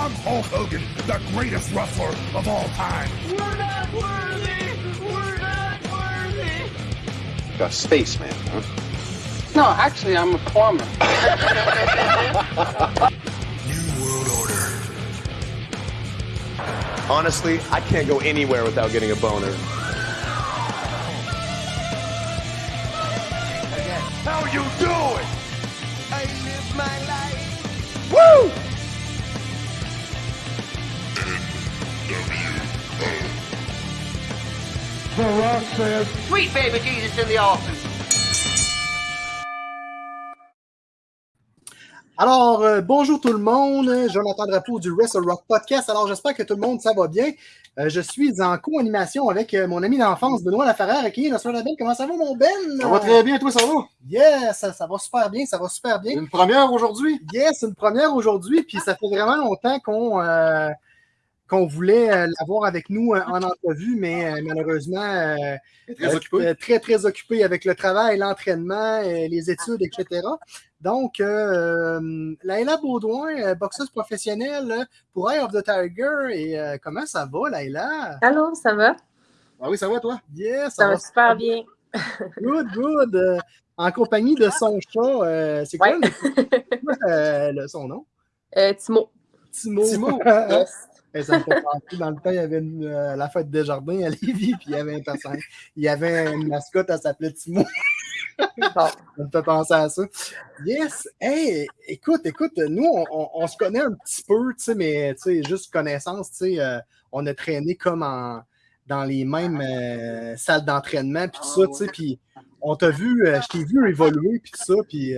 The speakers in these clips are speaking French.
I'm Hulk Hogan, the greatest wrestler of all time. We're not worthy! We're not worthy! You're A spaceman, huh? No, actually, I'm a plumber. New World Order. Honestly, I can't go anywhere without getting a boner. How you doing? The Rock says, Sweet baby Jesus in the office. Alors, euh, bonjour tout le monde, Jonathan Drapeau du Wrestle Rock Podcast. Alors, j'espère que tout le monde, ça va bien. Euh, je suis en co-animation avec euh, mon ami d'enfance, Benoît Laferrère, qui est notre label. Comment ça va, mon Ben? Ça va très bien, toi, ça va? Yes, ça, ça va super bien, ça va super bien. Une première aujourd'hui? Yes, une première aujourd'hui, puis ça fait vraiment longtemps qu'on euh, qu'on voulait euh, l'avoir avec nous euh, en entrevue, mais euh, malheureusement, euh, Très occupé. très, très occupé avec le travail, l'entraînement, euh, les études, etc. Donc, euh, Laila Baudouin, euh, boxeuse professionnelle pour Eye of the Tiger. Et euh, comment ça va, Laila? Allô, ça va? Ah oui, ça va, toi? Yes, Ça va super bien. Good, good. Euh, en compagnie de son chat. euh, c'est quoi, Ouais. le- euh, son nom? Euh, Timo. Timo. Timo. Yes. Et ça me fait penser, dans le temps, il y avait une, euh, la fête des jardins à Lévis, puis il y avait un personnage. Il y avait une mascotte, elle s'appelait Timo. Ça me fait penser à ça. Yes! Hey, écoute, écoute, nous, on, on- on se connaît un petit peu, tu sais, mais tu sais, juste connaissance, tu sais, euh, on a traîné comme en, dans les mêmes euh, salles d'entraînement, puis tout ça, tu sais, puis on t'a vu, je t'ai vu évoluer, puis tout ça, puis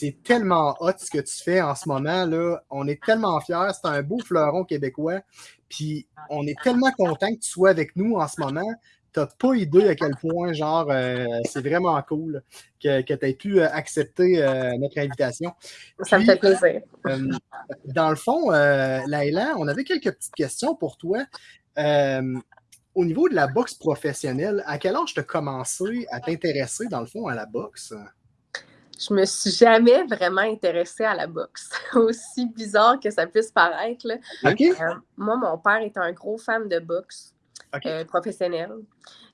c'est tellement hot ce que tu fais en ce moment, là. On est tellement fiers, c'est un beau fleuron québécois, puis on est tellement content que tu sois avec nous en ce moment. T'as pas idée à quel point, genre, euh, c'est vraiment cool que, que tu aies pu euh, accepter euh, notre invitation. Ça me fait plaisir. euh, dans le fond, Laïla, on avait quelques petites questions pour toi. Au niveau de la boxe professionnelle, à quel âge tu as commencé à t'intéresser, dans le fond, à la boxe? Je me suis jamais vraiment intéressée à la boxe. Aussi bizarre que ça puisse paraître. là. Euh, moi, mon père était un gros fan de boxe euh, professionnelle.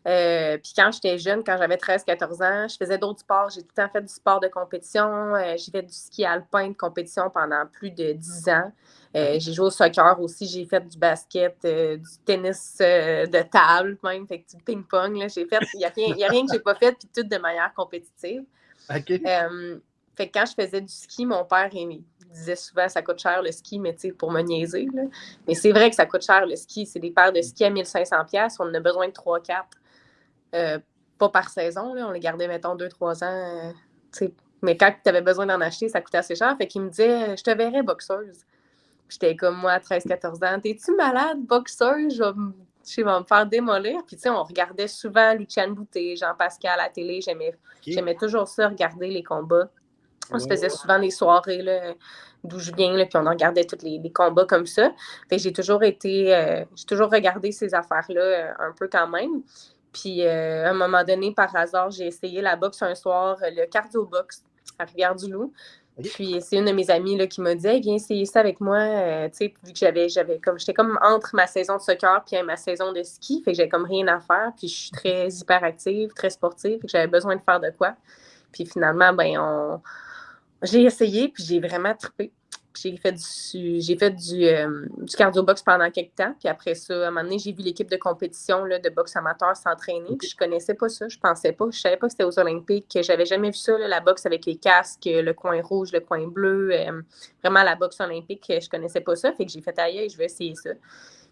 Euh, puis quand j'étais jeune, quand j'avais 13-14 ans, je faisais d'autres sports. J'ai tout le temps fait du sport de compétition. Euh, j'ai fait du ski alpin de compétition pendant plus de 10 ans. J'ai joué au soccer aussi. J'ai fait du basket, du tennis de table, même, fait du ping-pong. là. J'ai fait, il n'y a, a rien que j'ai pas fait, puis tout de manière compétitive. Fait que quand je faisais du ski, mon père il disait souvent ça coûte cher le ski, mais tu sais, pour me niaiser. là. Mais c'est vrai que ça coûte cher le ski. C'est des paires de ski à 1500$. On en a besoin de 3-4. Euh, pas par saison. Là. On les gardait, mettons, 2-3 ans. euh, mais quand tu avais besoin d'en acheter, ça coûtait assez cher. Fait qu'il me disait Je te verrais boxeuse. J'étais comme moi à 13-14 ans. T'es-tu malade, boxeuse? Je vais je vais me faire démolir. Puis, tu sais, on regardait souvent Luciane Boutet, Jean-Pascal à la télé. J'aimais J'aimais toujours ça, regarder les combats. On se faisait souvent des soirées là, d'où je viens, là, puis on en regardait tous les, les combats comme ça. J'ai toujours été, euh, j'ai toujours regardé ces affaires-là euh, un peu quand même. Puis euh, à un moment donné, par hasard, j'ai essayé la boxe un soir, le cardio box à Rivière-du-Loup. Puis c'est une de mes amies là, qui m'a dit Hey, viens essayer ça avec moi. Euh, tu sais, vu que j'avais, j'avais comme j'étais comme entre ma saison de soccer puis ma saison de ski, fait que j'avais comme rien à faire. Puis je suis très hyperactive, très sportive, fait que j'avais besoin de faire de quoi. Puis finalement, ben on j'ai essayé, puis j'ai vraiment trippé. J'ai fait du, j'ai fait du, euh, du cardio box pendant quelques temps. Puis après ça, à un moment donné, j'ai vu l'équipe de compétition là, de boxe amateur s'entraîner. Puis je connaissais pas ça. Je pensais pas. Je savais pas que c'était aux Olympiques. J'avais jamais vu ça, là, la boxe avec les casques, le coin rouge, le coin bleu. euh, vraiment la boxe olympique. Je connaissais pas ça. Fait que j'ai fait ailleurs, je vais essayer ça.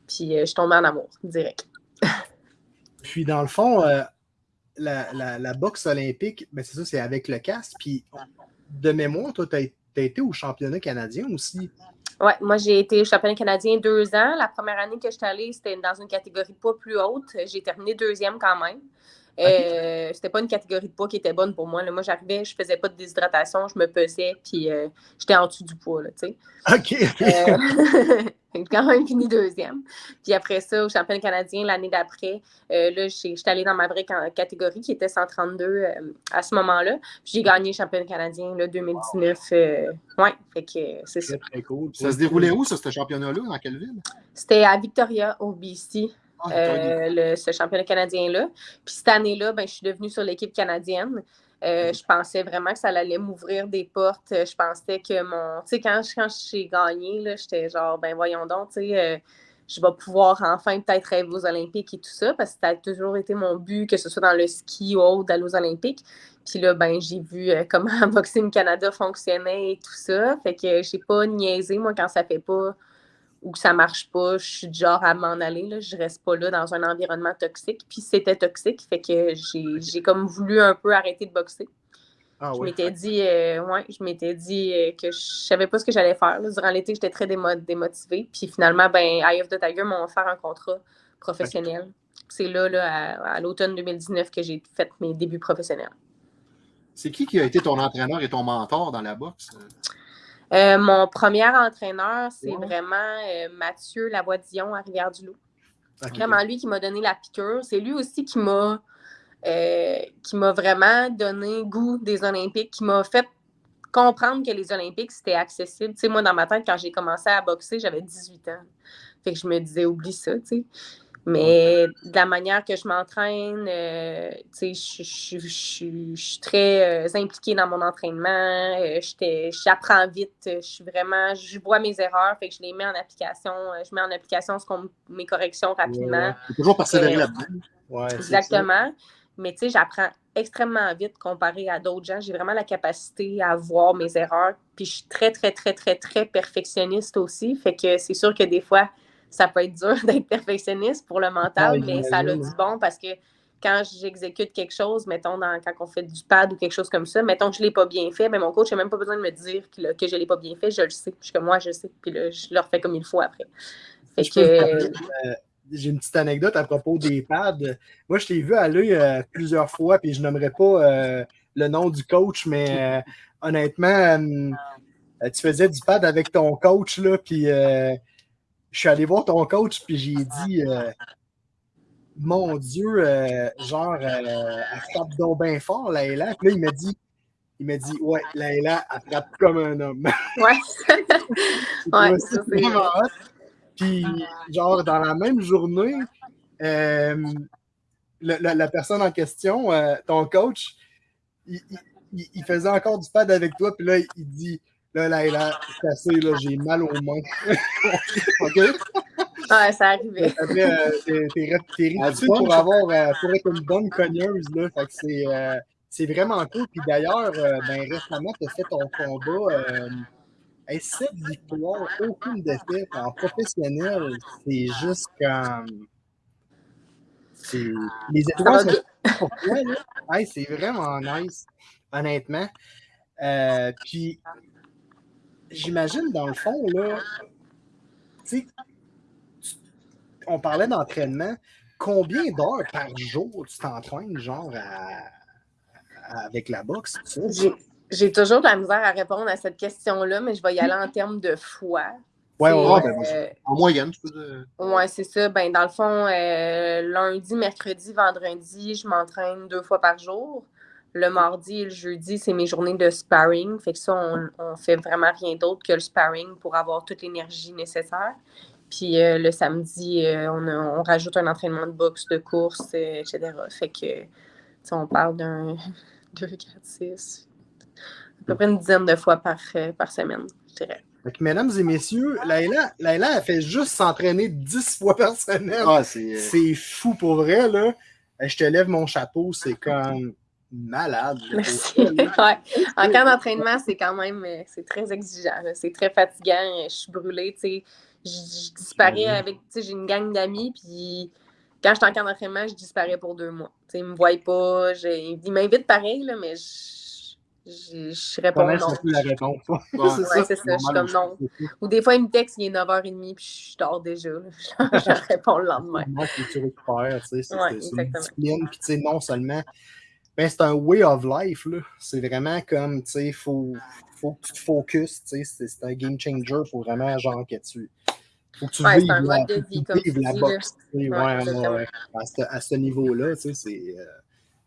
Puis euh, je suis tombée en amour, direct. Puis, dans le fond, la, la- la boxe olympique, ben, c'est ça, c'est avec le casque. Puis, de mémoire, toi, tu as, été au championnat canadien aussi? Ouais, moi, j'ai été au championnat canadien deux ans. La première année que j'étais allée, c'était dans une catégorie pas plus haute. J'ai terminé deuxième quand même. Euh, C'était pas une catégorie de poids qui était bonne pour moi. Là. Moi, j'arrivais, je faisais pas de déshydratation, je me pesais, puis euh, j'étais en dessous du poids, là, tu sais. OK. Euh, j'ai quand même fini deuxième. Puis après ça, au championnat canadien, l'année d'après, euh, là, j'étais allée dans ma vraie ca- catégorie qui était 132 euh, à ce moment-là. Puis j'ai gagné le championnat canadien, là, 2019. euh, ouais, fait que euh, c'est ça. Très, très cool. Ça se déroulait où, ça, ce championnat-là? Dans quelle ville? C'était à Victoria, au BC. Ah, euh, le- ce championnat canadien-là. Puis cette année-là, ben, je suis devenue sur l'équipe canadienne. Euh, je pensais vraiment que ça allait m'ouvrir des portes. Euh, Je pensais que mon. Tu sais, quand, quand j'ai gagné, j'étais genre, ben voyons donc, tu sais, euh, je vais pouvoir enfin peut-être rêver aux Olympiques et tout ça, parce que ça a toujours été mon but, que ce soit dans le ski ou autre, d'aller aux Olympiques. Puis là, ben, j'ai vu comment Boxing Canada fonctionnait et tout ça. Fait que j'ai pas niaisé, moi, quand ça fait pas ou que ça marche pas, je suis du genre à m'en aller. Là. Je reste pas là dans un environnement toxique. Puis c'était toxique, fait que j'ai j'ai comme voulu un peu arrêter de boxer. Ah je ouais. m'étais dit, euh, ouais, je m'étais dit euh, que je savais pas ce que j'allais faire. là. Durant l'été, j'étais très démo- démotivée. Puis finalement, ben, Eye of the Tiger m'a offert un contrat professionnel. C'est là, là, à, à l'automne 2019 que j'ai fait mes débuts professionnels. C'est qui qui a été ton entraîneur et ton mentor dans la boxe? Euh, mon premier entraîneur, c'est Ouais. vraiment euh, Mathieu Lavoie-Dion à Rivière-du-Loup. Ok. vraiment lui qui m'a donné la piqûre. C'est lui aussi qui m'a euh, qui m'a vraiment donné goût des Olympiques, qui m'a fait comprendre que les Olympiques, c'était accessible. Tu sais, moi, dans ma tête, quand j'ai commencé à boxer, j'avais 18 ans. Fait que je me disais, oublie ça, tu sais. Mais de la manière que je m'entraîne, euh, tu sais, je, je- je- je- je suis très euh, impliquée dans mon entraînement. euh, J'apprends vite. Je suis vraiment, je vois mes erreurs, fait que je les mets en application. euh, Je mets en application ce qu'on- mes corrections rapidement. Toujours persévérer Euh, là-dedans. Ouais. Exactement. Mais tu sais, j'apprends extrêmement vite comparé à d'autres gens. J'ai vraiment la capacité à voir mes erreurs. Puis je suis très, très, très, très, très perfectionniste aussi. Fait que c'est sûr que des fois, ça peut être dur d'être perfectionniste pour le mental, Ah, mais ça a du bon parce que quand j'exécute quelque chose, mettons, dans, quand on fait du pad ou quelque chose comme ça, mettons que je ne l'ai pas bien fait, mais mon coach n'a même pas besoin de me dire que, que je ne l'ai pas bien fait, je le sais. Je comme moi, je sais. Puis là, je le refais comme il faut après. Fait que, euh, J'ai une petite anecdote à propos des pads. Moi, je t'ai vu aller euh, plusieurs fois, puis je nommerai pas euh, le nom du coach, mais euh, honnêtement, tu faisais du pad avec ton coach, là, puis je suis allé voir ton coach, puis j'ai dit euh, Mon Dieu, euh, genre, euh, elle frappe donc bien fort, Laila. Puis là, il m'a dit il m'a dit Ouais, Laila, elle frappe comme un homme. ouais. Ouais, ça, c'est- vraiment hot. Puis, genre, dans la même journée, euh, la, la personne en question, ton coach, il- il faisait encore du pad avec toi, puis là, il dit Là, là, là, c'est assez, là, j'ai mal aux mains. OK? Ouais, ça arrivait. Après, euh, t'es- t'es t'es pour avoir euh, pour être une bonne cogneuse, là. Fait que c'est. euh, c'est vraiment cool. Puis d'ailleurs, euh, ben, récemment, tu as fait ton combat. Euh, hey, sept victoires, aucune défaite en professionnel. C'est juste comme. c'est- Les étoiles va bien. sont pour toi, là. Hey, c'est vraiment nice, honnêtement. Euh, puis, j'imagine, dans le fond, là, tu on parlait d'entraînement. Combien d'heures par jour tu t'entraînes, genre, à- à- avec la boxe? J'ai- toujours de la misère à répondre à cette question-là, mais je vais y aller en termes de fois. Ouais, C'est, ouais, ben, euh, En moyenne, tu peux dire. ouais, c'est ça. Ben, dans le fond, euh, lundi, mercredi, vendredi, je m'entraîne deux fois par jour. Le mardi et le jeudi, c'est mes journées de sparring. Fait que ça, on, on fait vraiment rien d'autre que le sparring pour avoir toute l'énergie nécessaire. Puis euh, le samedi, euh, on, a- on rajoute un entraînement de boxe, de course, euh, etc. Fait que, tu sais, on parle d'un 2, 4, 6, à peu près une dizaine de fois par, par semaine, je dirais. Fait que, mesdames et messieurs, Laila, Laila, elle fait juste s'entraîner 10 fois par semaine. Ah, c'est. C'est fou pour vrai, là. Je te lève mon chapeau, c'est comme malade. Merci. Ouais. En cas d'entraînement, c'est quand même euh, c'est très exigeant. C'est très fatigant. euh, Je suis brûlée. tu sais. Je, je disparais avec. tu sais, J'ai une gang d'amis, puis quand je suis en camp d'entraînement, je disparais pour deux mois. Tu sais, ils me voient pas. ils m'invitent pareil, là, mais je, je, je réponds non. surtout la réponse. Ouais. c'est Ouais, ça. c'est ça, je suis comme normal non. Ou des fois, il me texte, il est 9h30, puis je dors déjà. je réponds le lendemain. Moi, faut que tu récupères, tu sais, c'est une exactement. discipline, puis tu sais, non seulement, ben, c'est un way of life, là. C'est vraiment comme, tu sais, faut, faut que tu te focuses, tu sais, c'est un game changer, faut vraiment, genre, que tu, faut que tu Ouais, vives un la, mode de faut que vie, tu comme vives tu la dis, boxe, tu sais, Ouais, ouais, à ce, à ce niveau-là, tu sais, c'est... euh,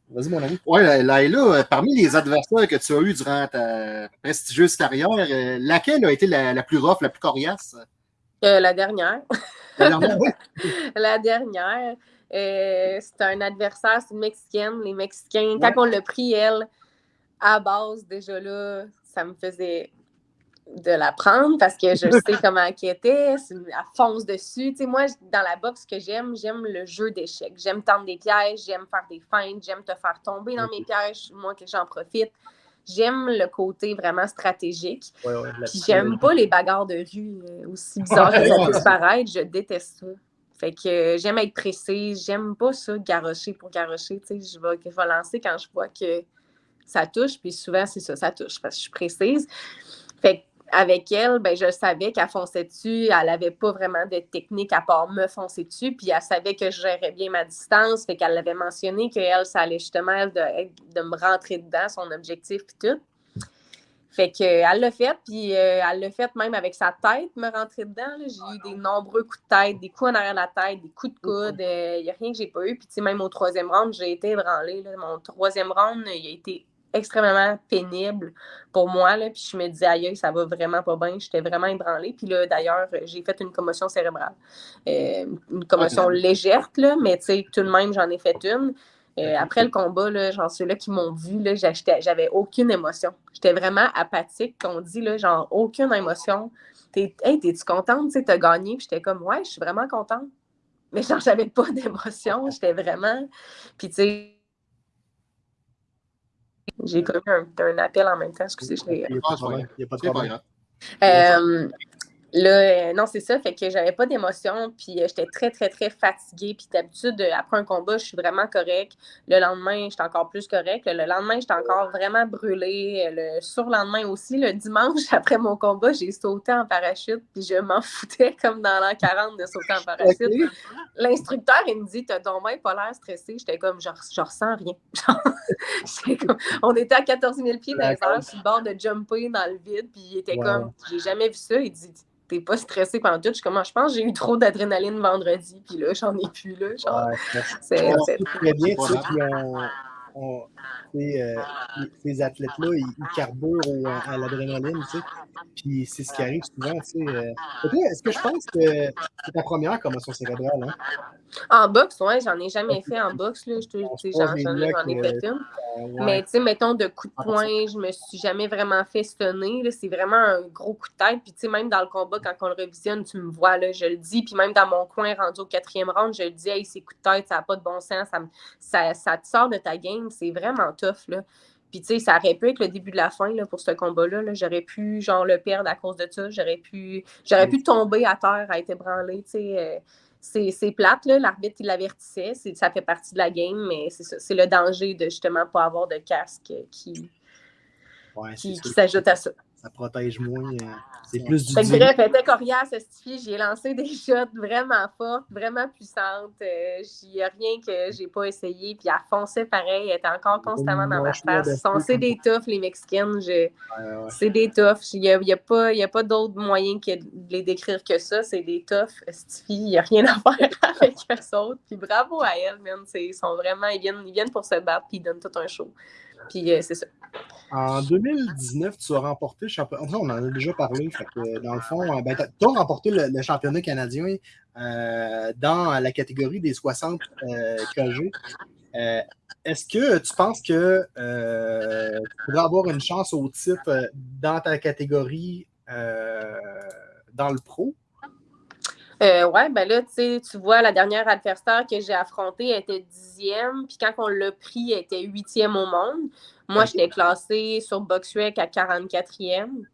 Vas-y, mon ami. Ouais, Laila, euh, parmi les adversaires que tu as eus durant ta prestigieuse carrière, euh, laquelle a été la, la plus rough, la plus coriace? Euh, la dernière. La dernière, oui. la dernière, euh, c'était un adversaire, c'est une Mexicaine. Les Mexicains, Ouais. quand on l'a pris, elle, à base, déjà là, ça me faisait de la prendre parce que je sais comment elle était, c'est elle fonce dessus. Tu sais, moi, dans la boxe, ce que j'aime, j'aime le jeu d'échecs. J'aime tendre des pièges, j'aime faire des feintes, j'aime te faire tomber dans mes pièges, moi que j'en profite. J'aime le côté vraiment stratégique. Ouais, ouais, la Puis j'aime pas les bagarres de rue, euh, aussi bizarres que ça puisse paraître. Je déteste ça. Fait que euh, j'aime être précise. J'aime pas ça, garrocher pour garrocher. Tu sais, je vais, je vais lancer quand je vois que ça touche. Puis souvent, c'est ça, ça touche parce que je suis précise. Fait avec elle, ben, je savais qu'elle fonçait dessus. Elle avait pas vraiment de technique à part me foncer dessus. Puis elle savait que je gérais bien ma distance. Fait qu'elle l'avait mentionné qu'elle, ça allait justement de, de me rentrer dedans, son objectif puis tout. Fait que, euh, l'a fait, puis euh, elle l'a fait même avec sa tête, me rentrer dedans. J'ai eu des nombreux coups de tête, des coups en arrière de la tête, des coups de coude. Il n'y a rien que j'ai pas eu. Puis, tu sais, même au troisième round, j'ai été ébranlée. là. Mon troisième round, il a été extrêmement pénible pour moi. Là. Puis, je me disais, aïe, ça va vraiment pas bien. J'étais vraiment ébranlée. Puis là, d'ailleurs, j'ai fait une commotion cérébrale. Euh, une commotion légère, là, mais tu sais, tout de même, j'en ai fait une. Euh, après le combat, là, genre ceux-là qui m'ont vu, j'avais aucune émotion. J'étais vraiment apathique. On dit, là, genre, aucune émotion. T'es, hey, t'es-tu contente? Tu sais, t'as gagné? Puis j'étais comme, ouais, je suis vraiment contente. Mais genre, j'avais pas d'émotion. J'étais vraiment. Puis tu sais, j'ai connu un, un appel en même temps. Excusez, je l'ai. Il n'y a pas de problème. Euh, là, euh, non, c'est ça. Fait que j'avais pas d'émotion, puis euh, j'étais très, très, très fatiguée. Puis d'habitude, euh, après un combat, je suis vraiment correcte. Le lendemain, j'étais encore plus correcte. Le lendemain, j'étais encore vraiment brûlée. Le surlendemain aussi, le dimanche, après mon combat, j'ai sauté en parachute, puis je m'en foutais comme dans l'an 40 de sauter en parachute. L'instructeur, il me dit T'as ton main pas l'air stressé. J'étais comme Je je ressens rien. Comme- on était à 14 000 pieds dans les airs, sur le bord de jumper dans le vide. Puis il était Wow. comme J'ai jamais vu ça. Il dit T'es pas stressé pendant tout. Je suis comme Ah, Je pense que j'ai eu trop d'adrénaline vendredi. Puis là, j'en ai plus. Là, genre, Ouais, c'est- très bien, tu sais, puis on, on- euh, ces athlètes-là, ils, ils carburent au- à l'adrénaline, tu sais. Puis c'est ce qui arrive souvent, tu sais. euh. Est-ce que je pense que c'est ta première commotion cérébrale, hein? En boxe, ouais, j'en ai jamais fait en boxe. Là. J'en, ai, fait une. Euh, ouais. Mais tu sais, mettons, de coups de Ah, poing, je me suis jamais vraiment fait stunner. C'est vraiment un gros coup de tête. Puis tu sais, même dans le combat, quand on le revisionne, tu me vois, là, je le dis. Puis même dans mon coin, rendu au quatrième round, je le dis, hey, ces coups de tête, ça n'a pas de bon sens. Ça, me- ça, ça te sort de ta game. C'est vraiment tough, là. Puis tu sais, ça aurait pu être le début de la fin là, pour ce combat-là. là. J'aurais pu, genre, le perdre à cause de ça. J'aurais pu, j'aurais pu tomber à terre, à être ébranlé, tu sais. euh, c'est plate, là. l'arbitre, il l'avertissait, ça fait partie de la game, mais c'est le danger de justement pas avoir de casque qui, Ouais, qui, s'ajoute à ça. Ça protège moins. euh, c'est plus du Fait bref, elle était coriace, cette fille. J'ai lancé des shots vraiment fortes, vraiment puissantes. Euh, Il n'y a rien que j'ai pas essayé. Puis elle fonçait pareil. Elle était encore constamment dans ma face. C'est comme des toughs, les Mexicaines. Je- Ouais, ouais. C'est des toughs. Il n'y a, y a pas, il y a pas d'autre moyen que de les décrire que ça. C'est des toughs. Cette fille, il n'y a rien à faire avec eux autres. Puis bravo à elle, man. C'est- Ils sont vraiment, ils viennent, ils viennent pour se battre, puis ils donnent tout un show. Puis euh, c'est ça. En 2019, tu as remporté le championnat. On en a déjà parlé. Que, dans le fond, euh, ben, tu as remporté le, championnat canadien euh, dans la catégorie des 60 euh, KG. Euh, Est-ce que tu penses que euh, tu pourrais avoir une chance au titre euh, dans ta catégorie euh, dans le pro? Euh, ouais, ben là, tu sais, tu vois, la dernière adversaire que j'ai affrontée elle était dixième, puis quand on l'a pris, elle était huitième au monde. Moi, Ok. j'étais classée sur BoxRec à 44e.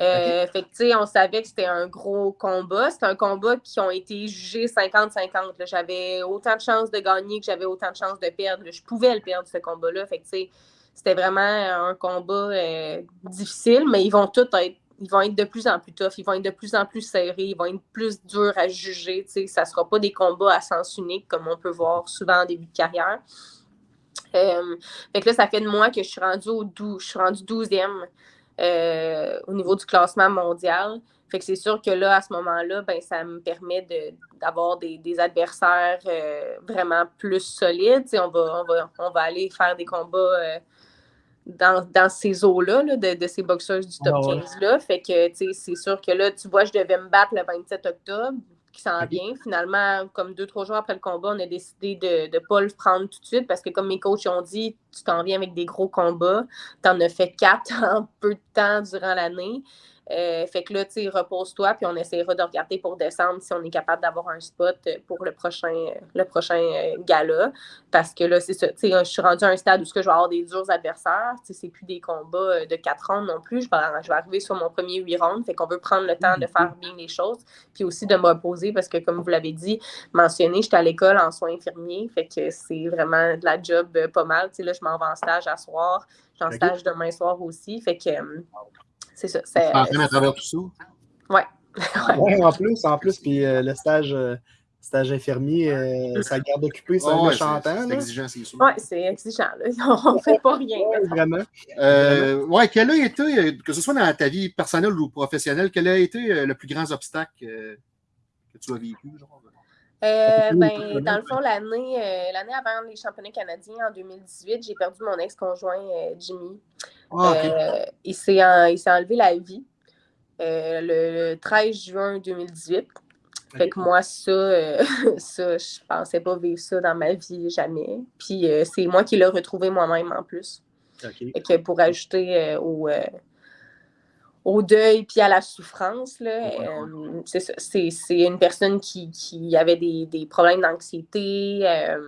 Euh, Fait que, tu sais, on savait que c'était un gros combat. C'était un combat qui ont été jugés 50-50. là. J'avais autant de chances de gagner que j'avais autant de chances de perdre. Je pouvais le perdre, ce combat-là. Fait que, tu sais, c'était vraiment un combat euh, difficile, mais ils vont tous être ils vont être de plus en plus tough, ils vont être de plus en plus serrés, ils vont être plus durs à juger. Ça ne sera pas des combats à sens unique comme on peut voir souvent en début de carrière. Euh, fait que là, ça fait de moi que je suis rendue au 12, je suis rendue 12e euh, au niveau du classement mondial. Fait que c'est sûr que là, à ce moment-là, ben, ça me permet d'avoir des, des, adversaires euh, vraiment plus solides. On va, on, va, on va aller faire des combats dans, dans, ces eaux-là, de, de, ces boxeurs du top 15-là. Fait que c'est sûr que là, tu vois, je devais me battre le 27 octobre qui s'en vient. Finalement, comme deux, trois jours après le combat, on a décidé de ne pas le prendre tout de suite parce que, comme mes coachs ont dit, tu t'en viens avec des gros combats. Tu en as fait quatre en peu de temps durant l'année. Euh, fait que là, tu sais, repose-toi, puis on essaiera de regarder pour décembre si on est capable d'avoir un spot pour le prochain, le prochain euh, gala. Parce que là, c'est ça, tu sais, je suis rendue à un stade où je vais avoir des durs adversaires. Tu sais, c'est plus des combats euh, de quatre rounds non plus. Je vais, je vais arriver sur mon premier huit rounds. Fait qu'on veut prendre le temps de mm-hmm. faire bien les choses, puis aussi de me reposer parce que, comme vous l'avez dit, mentionné, j'étais à l'école en soins infirmiers. Fait que c'est vraiment de la job pas mal. Tu sais, là, je m'en vais en stage à soir. J'ai en stage demain soir aussi. Fait que c'est ça. C'est en train à travers tout ça? Oui. ouais, en plus, en plus, puis euh, le stage, euh, stage infirmier, euh, ça garde occupé, ça, oh, chantant. C'est exigeant, c'est sûr. Oui, c'est exigeant. Là. On ne fait pas rien. Ouais, vraiment. ouais, quel a été, que ce soit dans ta vie personnelle ou professionnelle, quel a été le plus grand obstacle que tu as vécu? Genre? Euh, ben, dans le fond, l'année euh, l'année avant les championnats canadiens, en 2018, j'ai perdu mon ex-conjoint euh, Jimmy. Ah, il s'est enlevé la vie le 13 juin 2018. Fait que moi, ça, ça, je pensais pas vivre ça dans ma vie jamais. Puis c'est moi qui l'ai retrouvé moi-même en plus. Que pour ajouter au au deuil puis à la souffrance. Euh, c'est une personne qui, qui avait des, des problèmes d'anxiété, euh,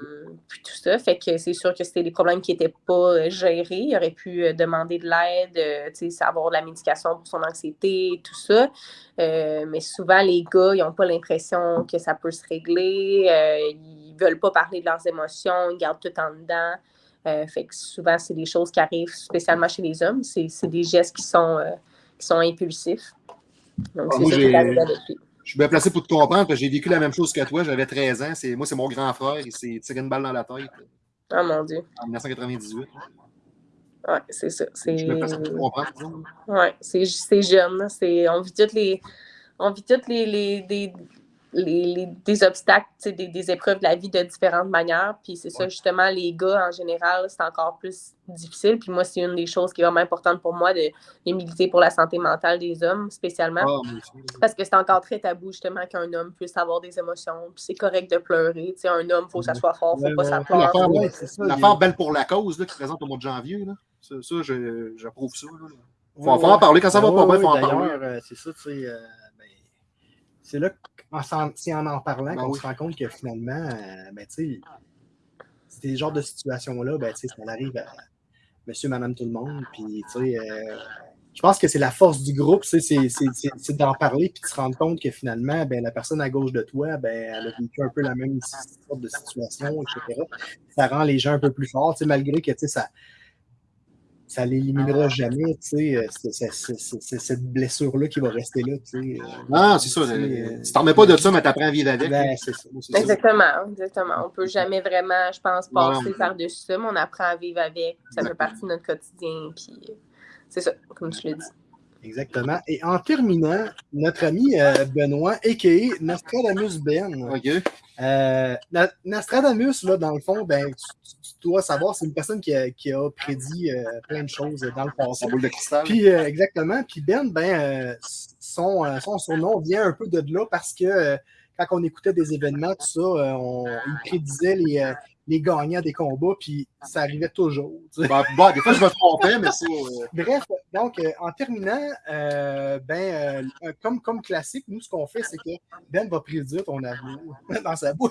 puis tout ça. Fait que c'est sûr que c'était des problèmes qui n'étaient pas gérés. Il aurait pu euh, demander de l'aide, avoir de la médication pour son anxiété, tout ça. mais souvent, les gars, ils n'ont pas l'impression que ça peut se régler. ils ne veulent pas parler de leurs émotions, ils gardent tout en dedans. fait que souvent, c'est des choses qui arrivent spécialement chez les hommes. C'est des gestes qui sont qui sont impulsifs. Donc, ah, c'est ça qui Je suis bien placé pour te comprendre, parce que j'ai vécu la même chose que toi. J'avais 13 ans. Moi, c'est mon grand frère. Il s'est tiré une balle dans la tête. Ah, mon Dieu. En 1998. Oui, c'est ça. C'est jeune. On vit toutes les. On vit toutes les, les, les, des obstacles, des, des, épreuves de la vie de différentes manières. Puis c'est ça, justement, les gars, en général, c'est encore plus difficile. Puis moi, c'est une des choses qui est vraiment importante pour moi de, militer pour la santé mentale des hommes, spécialement. Ah, Parce que c'est encore très tabou, justement, qu'un homme puisse avoir des émotions. Puis c'est correct de pleurer. sais un homme, il faut que ça soit fort, il ne faut pas s'applaudir. L'affaire belle pour la cause là, qui présente au mois de janvier. Là. Ça, ça j'approuve ça. Il faut, en parler. Quand ça va pas bien, il faut en parler. Euh, c'est ça, tu sais. Euh, ben, c'est là c'est en en parlant ben qu'on se rend compte que finalement, euh, ben, tu sais, ces genres de situations-là, ben, ça arrive à monsieur, madame, tout le monde. Puis, tu sais, euh, je pense que c'est la force du groupe, c'est d'en parler puis de se rendre compte que finalement, ben, la personne à gauche de toi, ben, elle a vécu un peu la même sorte de situation, etc. Ça rend les gens un peu plus forts, malgré que ça, ça l'éliminera jamais, tu sais, euh, cette blessure-là qui va rester là, tu sais. Euh, non, c'est ça. Euh, tu t'en remets pas de ça, mais tu apprends à vivre avec. Ben, c'est ça, exactement, exactement. On peut jamais vraiment, je pense, passer par-dessus ça, mais on apprend à vivre avec. Ça fait partie de notre quotidien, puis c'est ça, comme tu l'as dit. Exactement. Et en terminant, notre ami Benoît, a.k.a. Nostradamus Ben. OK. Euh, Nostradamus, là, dans le fond, ben, tu, dois savoir, c'est une personne qui a, qui a prédit euh, plein de choses dans le passé. boule de cristal. Puis, euh, exactement. Puis Ben, ben euh, son, son surnom vient un peu de là parce que quand on écoutait des événements, tout ça, on, il prédisait les, les gagnants des combats, puis ça arrivait toujours. Bah, bah, des fois, je me trompais, mais c'est. Euh, Bref, donc, euh, en terminant, euh, ben, comme, comme classique, nous, ce qu'on fait, c'est que Ben va prédire ton amour dans sa bouche.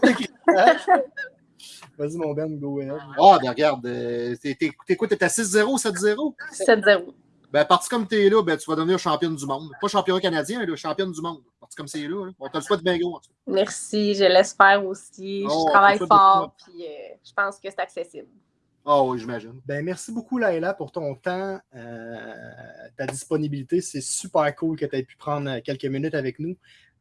Vas-y, mon Ben, go ahead. Ah, ben regarde, t'es quoi, t'es à 6-0, 7-0? 7-0. Ben, parti comme tu es là, ben, tu vas devenir championne du monde. Pas champion canadien, mais championne du monde. Parti comme c'est là, on te le souhaite bien gros. Merci, je l'espère aussi. je oh, travaille fort, puis euh, je pense que c'est accessible. Ah oui, j'imagine. Ben, merci beaucoup, Laila, pour ton temps, euh, ta disponibilité. C'est super cool que tu aies pu prendre quelques minutes avec nous.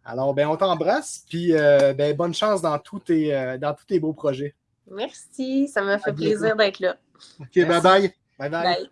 Alors, ben, on t'embrasse, puis euh, ben, bonne chance dans tous, tes, euh, dans tous tes beaux projets. Merci, ça m'a fait plaisir d'être là. OK, Merci. bye-bye. Bye bye. Bye.